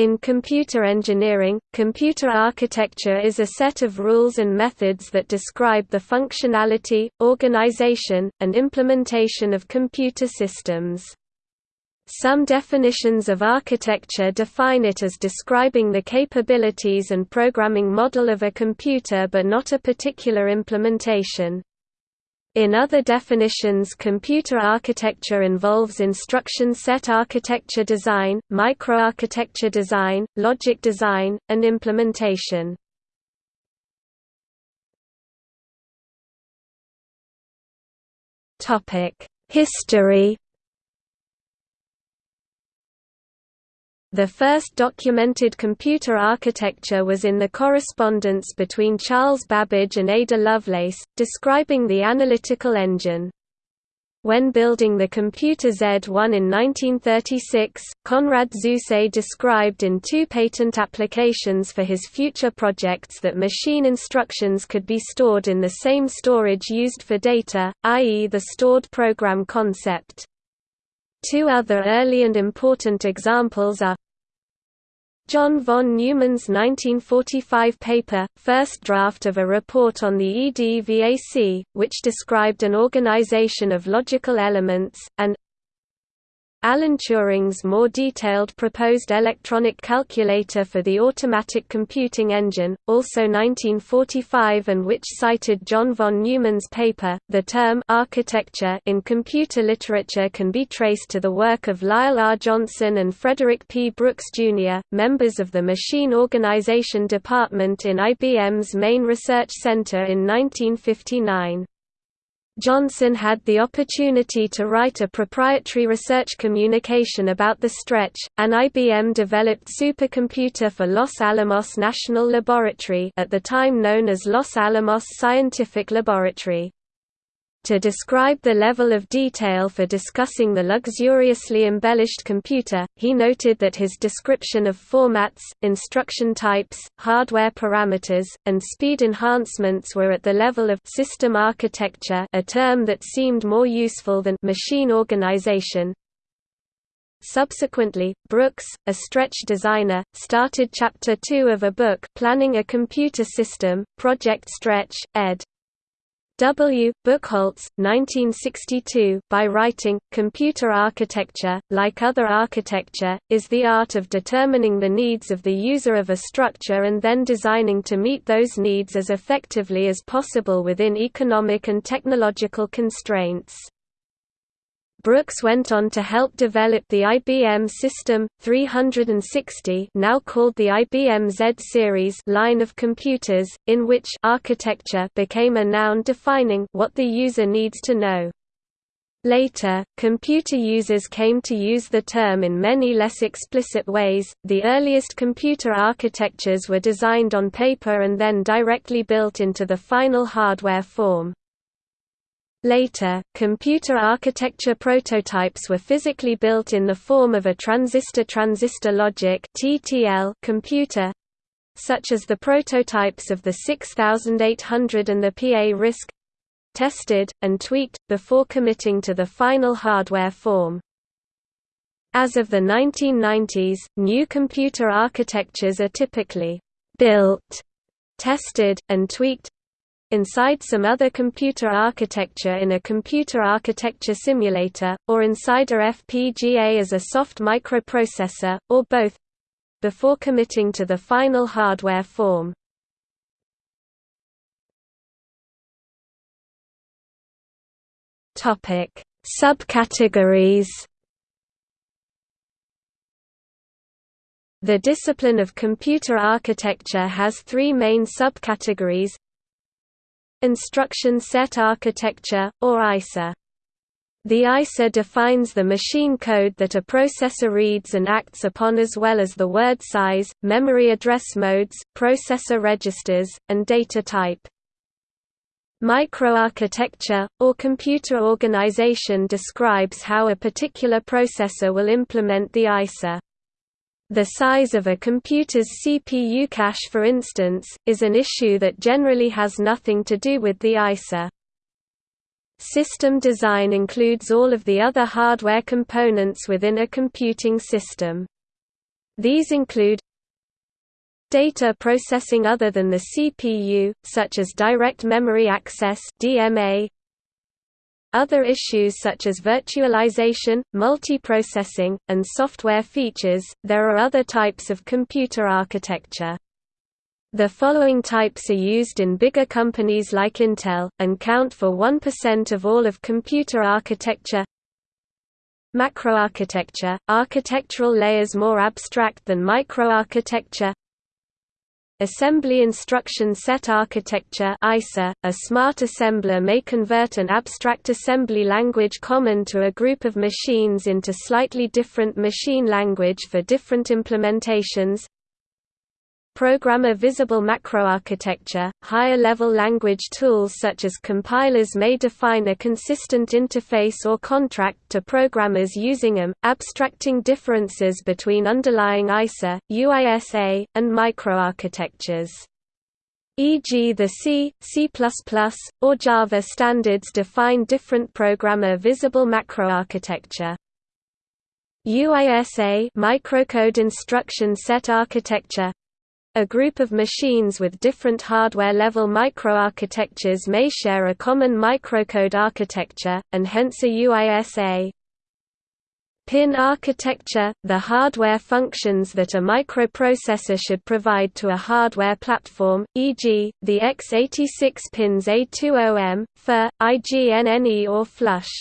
In computer engineering, computer architecture is a set of rules and methods that describe the functionality, organization, and implementation of computer systems. Some definitions of architecture define it as describing the capabilities and programming model of a computer but not a particular implementation. In other definitions computer architecture involves instruction set architecture design, microarchitecture design, logic design, and implementation. History The first documented computer architecture was in the correspondence between Charles Babbage and Ada Lovelace, describing the analytical engine. When building the computer Z1 in 1936, Konrad Zuse described in two patent applications for his future projects that machine instructions could be stored in the same storage used for data, i.e. the stored program concept. Two other early and important examples are John von Neumann's 1945 paper, first draft of a report on the EDVAC, which described an organization of logical elements, and Alan Turing's more detailed proposed electronic calculator for the automatic computing engine, also 1945 and which cited John von Neumann's paper. The term architecture in computer literature can be traced to the work of Lyle R. Johnson and Frederick P. Brooks, Jr., members of the Machine Organization Department in IBM's main research center in 1959. Johnson had the opportunity to write a proprietary research communication about the stretch, an IBM-developed supercomputer for Los Alamos National Laboratory at the time known as Los Alamos Scientific Laboratory. To describe the level of detail for discussing the luxuriously embellished computer, he noted that his description of formats, instruction types, hardware parameters, and speed enhancements were at the level of system architecture a term that seemed more useful than machine organization. Subsequently, Brooks, a stretch designer, started Chapter 2 of a book Planning a Computer System, Project Stretch, ed. W. Buchholz, 1962, by writing, Computer architecture, like other architecture, is the art of determining the needs of the user of a structure and then designing to meet those needs as effectively as possible within economic and technological constraints. Brooks went on to help develop the IBM System 360, now called the IBM Z series line of computers, in which architecture became a noun defining what the user needs to know. Later, computer users came to use the term in many less explicit ways. The earliest computer architectures were designed on paper and then directly built into the final hardware form. Later, computer architecture prototypes were physically built in the form of a transistor-transistor logic computer, such as the prototypes of the 6800 and the PA RISC, tested and tweaked before committing to the final hardware form. As of the 1990s, new computer architectures are typically built, tested, and tweaked inside some other computer architecture in a computer architecture simulator, or inside a FPGA as a soft microprocessor, or both before committing to the final hardware form. Subcategories The discipline of computer architecture has three main subcategories Instruction Set Architecture, or ISA. The ISA defines the machine code that a processor reads and acts upon as well as the word size, memory address modes, processor registers, and data type. Microarchitecture, or computer organization describes how a particular processor will implement the ISA. The size of a computer's CPU cache for instance, is an issue that generally has nothing to do with the ISA. System design includes all of the other hardware components within a computing system. These include Data processing other than the CPU, such as direct memory access DMA, other issues such as virtualization, multiprocessing, and software features. There are other types of computer architecture. The following types are used in bigger companies like Intel, and count for 1% of all of computer architecture Macroarchitecture – architectural layers more abstract than microarchitecture Assembly Instruction Set Architecture ISA, a smart assembler may convert an abstract assembly language common to a group of machines into slightly different machine language for different implementations Programmer visible macroarchitecture, higher-level language tools such as compilers may define a consistent interface or contract to programmers using them, abstracting differences between underlying ISA, UISA, and microarchitectures. E.g. the C, C++, or Java standards define different programmer visible macroarchitecture. UISA microcode instruction set architecture a group of machines with different hardware-level microarchitectures may share a common microcode architecture, and hence a UISA. Pin architecture – the hardware functions that a microprocessor should provide to a hardware platform, e.g., the x86 pins A20M, FERR, IGNNE or flush.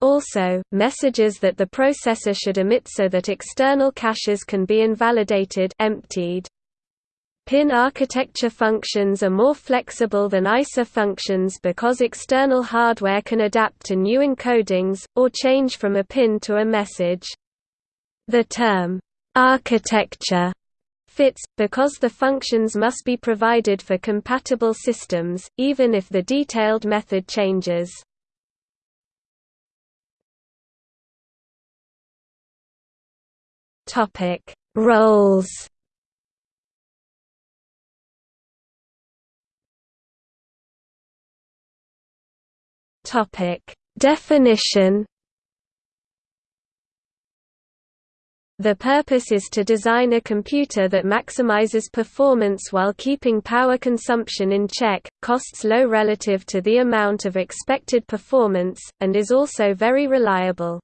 Also, messages that the processor should emit so that external caches can be invalidated emptied. Pin architecture functions are more flexible than ISA functions because external hardware can adapt to new encodings, or change from a pin to a message. The term, architecture fits, because the functions must be provided for compatible systems, even if the detailed method changes. Roles Topic: Definition The purpose is to design a computer that maximizes performance while keeping power consumption in check, costs low relative to the amount of expected performance, and is also very reliable.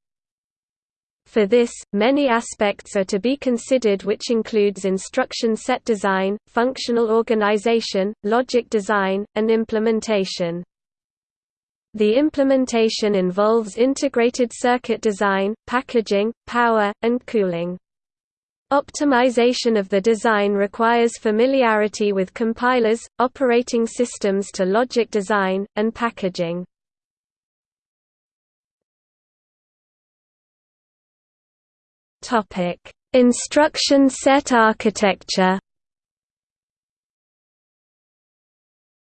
For this, many aspects are to be considered which includes instruction set design, functional organization, logic design, and implementation. The implementation involves integrated circuit design, packaging, power, and cooling. Optimization of the design requires familiarity with compilers, operating systems to logic design, and packaging. Instruction set architecture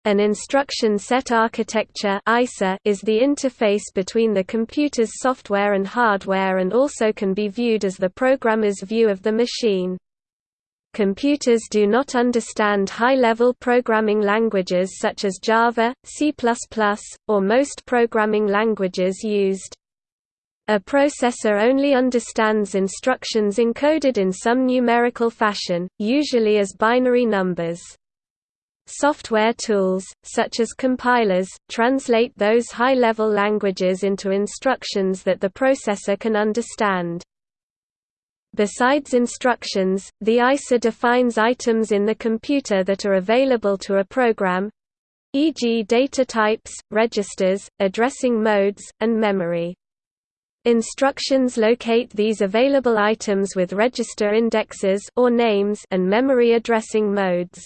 An instruction set architecture is the interface between the computer's software and hardware and also can be viewed as the programmer's view of the machine. Computers do not understand high-level programming languages such as Java, C++, or most programming languages used. A processor only understands instructions encoded in some numerical fashion, usually as binary numbers. Software tools, such as compilers, translate those high-level languages into instructions that the processor can understand. Besides instructions, the ISA defines items in the computer that are available to a program e.g. data types, registers, addressing modes, and memory. Instructions locate these available items with register indexes or names and memory addressing modes.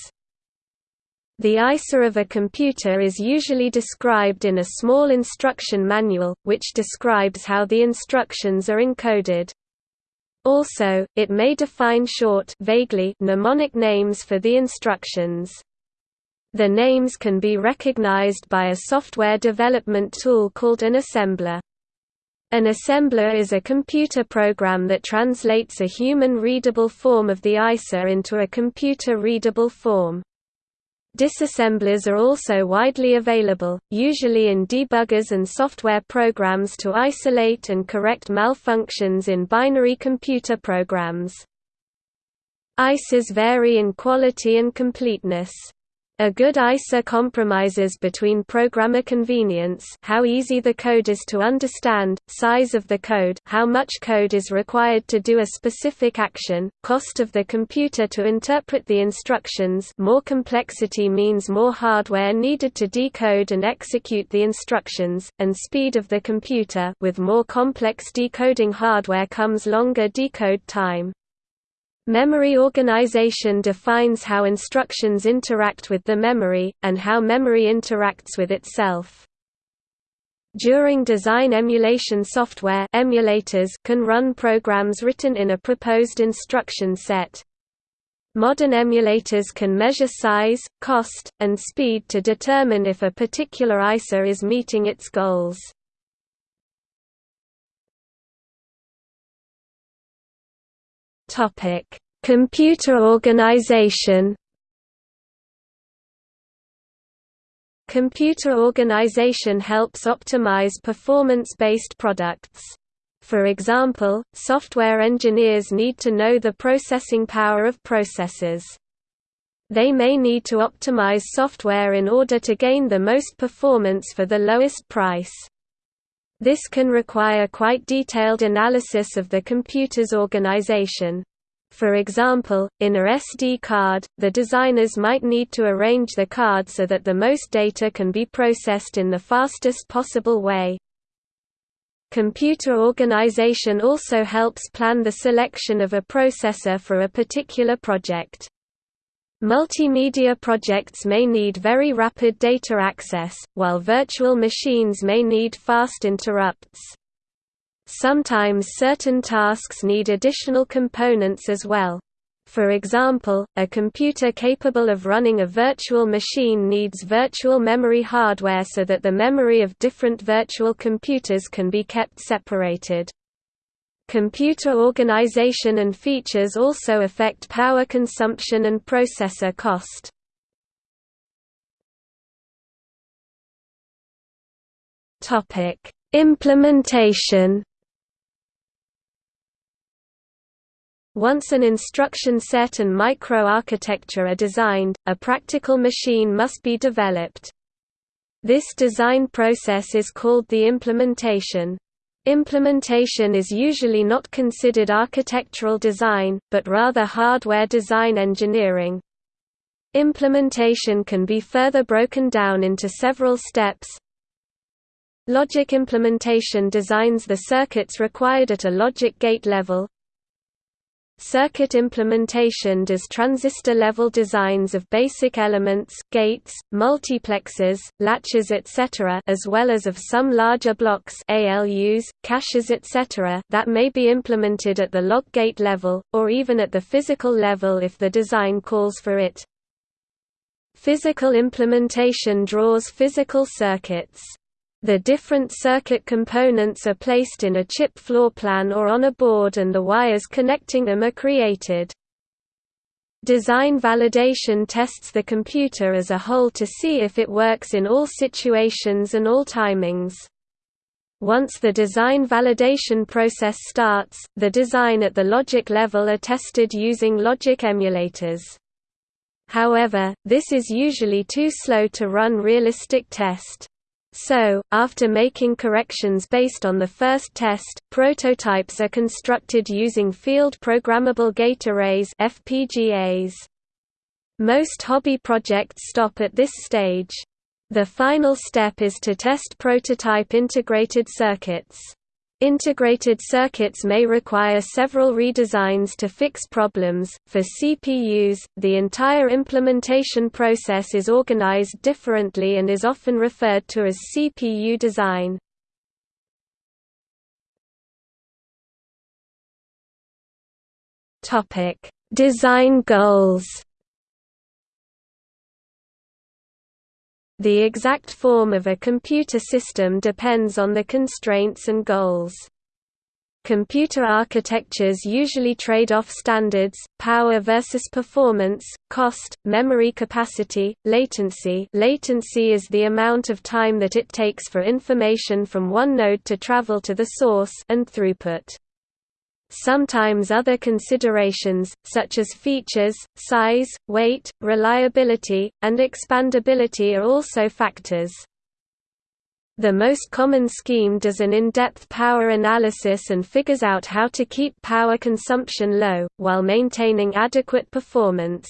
The ISA of a computer is usually described in a small instruction manual, which describes how the instructions are encoded. Also, it may define short vaguely mnemonic names for the instructions. The names can be recognized by a software development tool called an assembler. An assembler is a computer program that translates a human-readable form of the ISA into a computer-readable form. Disassemblers are also widely available, usually in debuggers and software programs to isolate and correct malfunctions in binary computer programs. ISAs vary in quality and completeness. A good ISA compromises between programmer convenience how easy the code is to understand, size of the code how much code is required to do a specific action, cost of the computer to interpret the instructions more complexity means more hardware needed to decode and execute the instructions, and speed of the computer with more complex decoding hardware comes longer decode time. Memory organization defines how instructions interact with the memory, and how memory interacts with itself. During design emulation software emulators can run programs written in a proposed instruction set. Modern emulators can measure size, cost, and speed to determine if a particular ISA is meeting its goals. Topic: Computer organization. Computer organization helps optimize performance-based products. For example, software engineers need to know the processing power of processors. They may need to optimize software in order to gain the most performance for the lowest price. This can require quite detailed analysis of the computer's organization. For example, in a SD card, the designers might need to arrange the card so that the most data can be processed in the fastest possible way. Computer organization also helps plan the selection of a processor for a particular project. Multimedia projects may need very rapid data access, while virtual machines may need fast interrupts. Sometimes certain tasks need additional components as well. For example, a computer capable of running a virtual machine needs virtual memory hardware so that the memory of different virtual computers can be kept separated. Computer organization and features also affect power consumption and processor cost. Implementation. Once an instruction set and microarchitecture are designed, a practical machine must be developed. This design process is called the implementation. Implementation is usually not considered architectural design, but rather hardware design engineering. Implementation can be further broken down into several steps. Logic implementation designs the circuits required at a logic gate level, Circuit implementation does transistor-level designs of basic elements, gates, multiplexers, latches etc. as well as of some larger blocks ALUs, caches etc. that may be implemented at the log gate level, or even at the physical level if the design calls for it. Physical implementation draws physical circuits. The different circuit components are placed in a chip floor plan or on a board and the wires connecting them are created. Design validation tests the computer as a whole to see if it works in all situations and all timings. Once the design validation process starts, the design at the logic level are tested using logic emulators. However, this is usually too slow to run realistic test. So, after making corrections based on the first test, prototypes are constructed using field programmable gate arrays FPGAs. Most hobby projects stop at this stage. The final step is to test prototype integrated circuits. Integrated circuits may require several redesigns to fix problems. For CPUs, the entire implementation process is organized differently and is often referred to as CPU design. Topic: Design goals. The exact form of a computer system depends on the constraints and goals. Computer architectures usually trade off standards, power versus performance, cost, memory capacity, latency latency is the amount of time that it takes for information from one node to travel to the source and throughput. Sometimes other considerations, such as features, size, weight, reliability, and expandability are also factors. The most common scheme does an in-depth power analysis and figures out how to keep power consumption low, while maintaining adequate performance.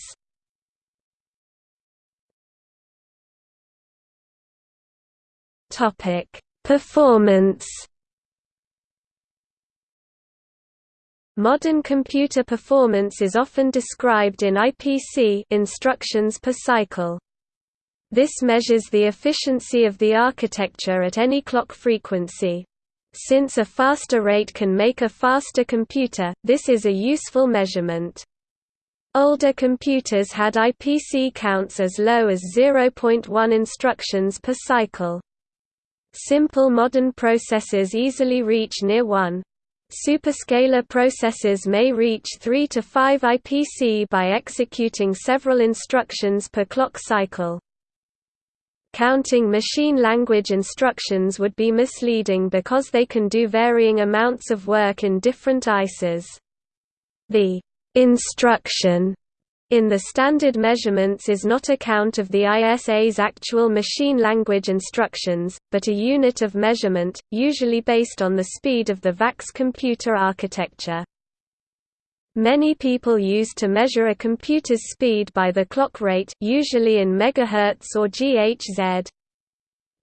Performance Modern computer performance is often described in IPC instructions per cycle. This measures the efficiency of the architecture at any clock frequency. Since a faster rate can make a faster computer, this is a useful measurement. Older computers had IPC counts as low as 0.1 instructions per cycle. Simple modern processors easily reach near 1. Superscalar processors may reach 3 to 5 IPC by executing several instructions per clock cycle. Counting machine language instructions would be misleading because they can do varying amounts of work in different ISAs. The instruction in the standard measurements is not a count of the ISA's actual machine language instructions, but a unit of measurement, usually based on the speed of the VAX computer architecture. Many people use to measure a computer's speed by the clock rate usually in megahertz or GHz.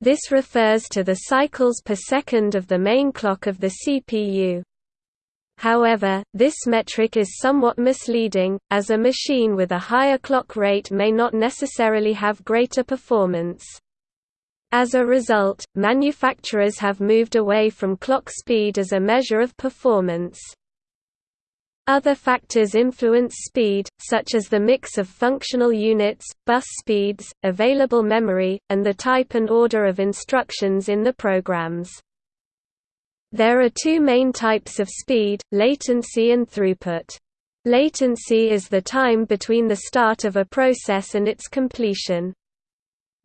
This refers to the cycles per second of the main clock of the CPU. However, this metric is somewhat misleading, as a machine with a higher clock rate may not necessarily have greater performance. As a result, manufacturers have moved away from clock speed as a measure of performance. Other factors influence speed, such as the mix of functional units, bus speeds, available memory, and the type and order of instructions in the programs. There are two main types of speed, latency and throughput. Latency is the time between the start of a process and its completion.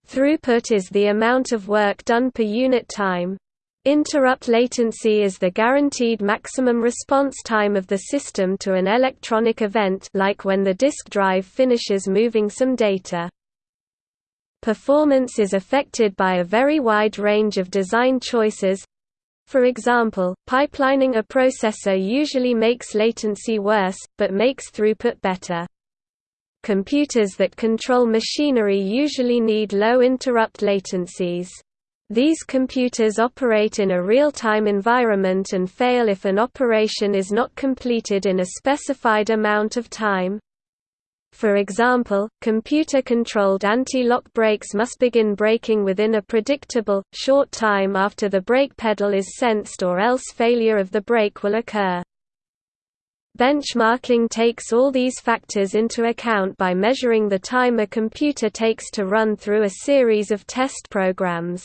Throughput is the amount of work done per unit time. Interrupt latency is the guaranteed maximum response time of the system to an electronic event like when the disk drive finishes moving some data. Performance is affected by a very wide range of design choices. For example, pipelining a processor usually makes latency worse, but makes throughput better. Computers that control machinery usually need low interrupt latencies. These computers operate in a real-time environment and fail if an operation is not completed in a specified amount of time. For example, computer-controlled anti-lock brakes must begin braking within a predictable, short time after the brake pedal is sensed or else failure of the brake will occur. Benchmarking takes all these factors into account by measuring the time a computer takes to run through a series of test programs.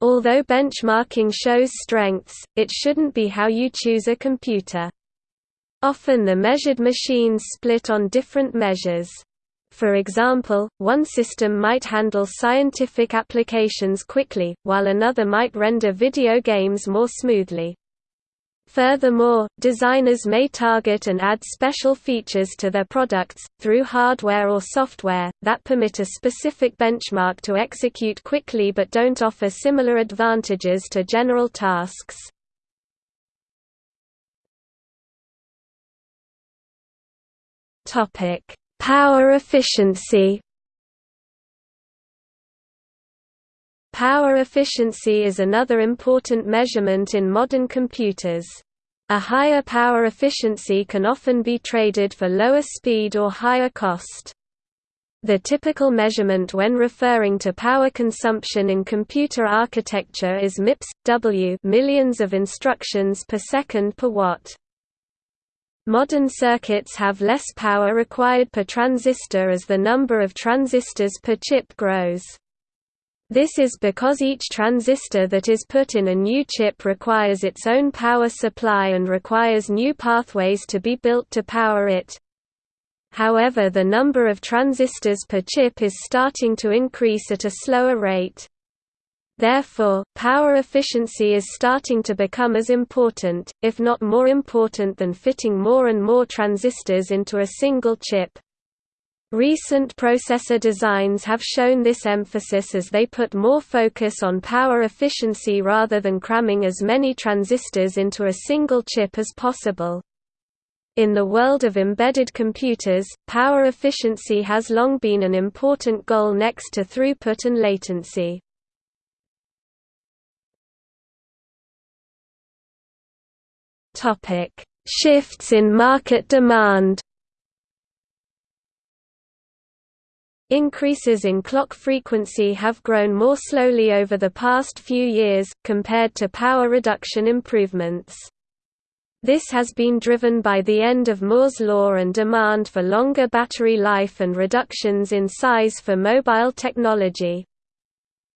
Although benchmarking shows strengths, it shouldn't be how you choose a computer. Often the measured machines split on different measures. For example, one system might handle scientific applications quickly, while another might render video games more smoothly. Furthermore, designers may target and add special features to their products, through hardware or software, that permit a specific benchmark to execute quickly but don't offer similar advantages to general tasks. Power efficiency Power efficiency is another important measurement in modern computers. A higher power efficiency can often be traded for lower speed or higher cost. The typical measurement when referring to power consumption in computer architecture is MIPS W millions of instructions per second per watt. Modern circuits have less power required per transistor as the number of transistors per chip grows. This is because each transistor that is put in a new chip requires its own power supply and requires new pathways to be built to power it. However the number of transistors per chip is starting to increase at a slower rate. Therefore, power efficiency is starting to become as important, if not more important than fitting more and more transistors into a single chip. Recent processor designs have shown this emphasis as they put more focus on power efficiency rather than cramming as many transistors into a single chip as possible. In the world of embedded computers, power efficiency has long been an important goal next to throughput and latency. Shifts in market demand Increases in clock frequency have grown more slowly over the past few years, compared to power reduction improvements. This has been driven by the end of Moore's law and demand for longer battery life and reductions in size for mobile technology.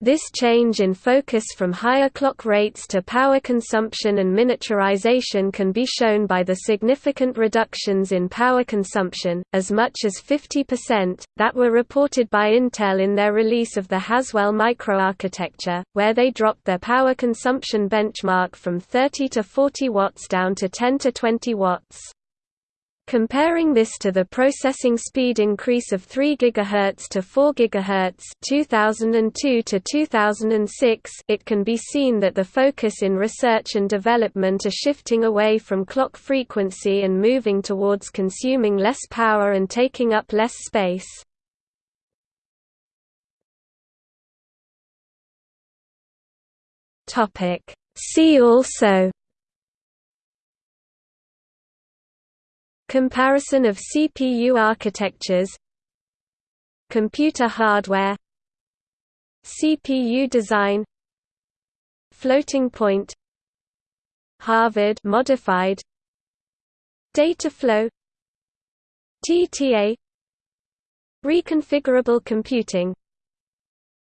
This change in focus from higher clock rates to power consumption and miniaturization can be shown by the significant reductions in power consumption, as much as 50%, that were reported by Intel in their release of the Haswell microarchitecture, where they dropped their power consumption benchmark from 30 to 40 watts down to 10 to 20 watts. Comparing this to the processing speed increase of 3 GHz to 4 GHz 2002 to 2006, it can be seen that the focus in research and development are shifting away from clock frequency and moving towards consuming less power and taking up less space. See also Comparison of CPU architectures Computer hardware CPU design Floating point Harvard modified Data flow TTA Reconfigurable computing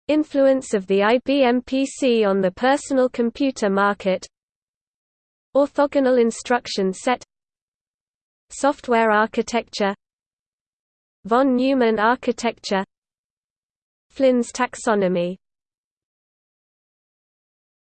Influence of the IBM PC on the personal computer market Orthogonal instruction set Software architecture Von Neumann architecture Flynn's taxonomy